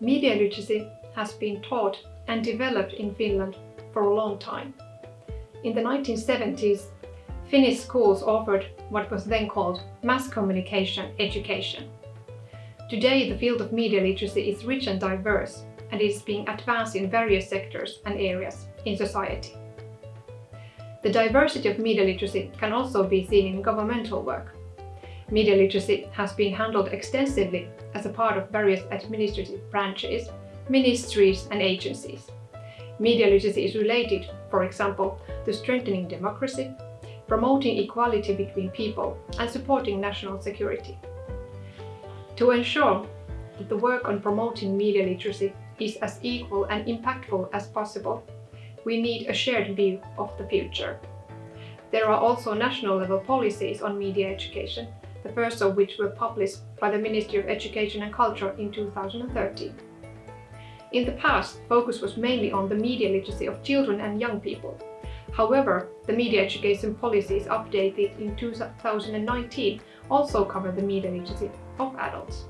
Media literacy has been taught and developed in Finland for a long time. In the 1970s, Finnish schools offered what was then called mass communication education. Today, the field of media literacy is rich and diverse and is being advanced in various sectors and areas in society. The diversity of media literacy can also be seen in governmental work. Media literacy has been handled extensively as a part of various administrative branches, ministries and agencies. Media literacy is related, for example, to strengthening democracy, promoting equality between people and supporting national security. To ensure that the work on promoting media literacy is as equal and impactful as possible, we need a shared view of the future. There are also national level policies on media education the first of which were published by the Ministry of Education and Culture in 2013. In the past, focus was mainly on the media literacy of children and young people. However, the media education policies updated in 2019 also cover the media literacy of adults.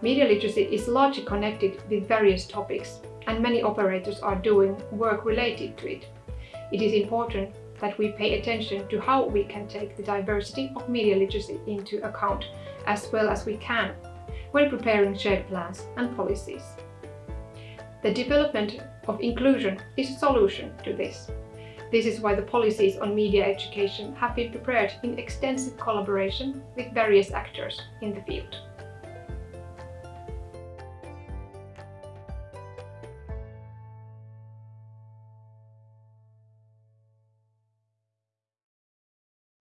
Media literacy is largely connected with various topics and many operators are doing work related to it. It is important that we pay attention to how we can take the diversity of media literacy into account as well as we can when preparing shared plans and policies. The development of inclusion is a solution to this. This is why the policies on media education have been prepared in extensive collaboration with various actors in the field.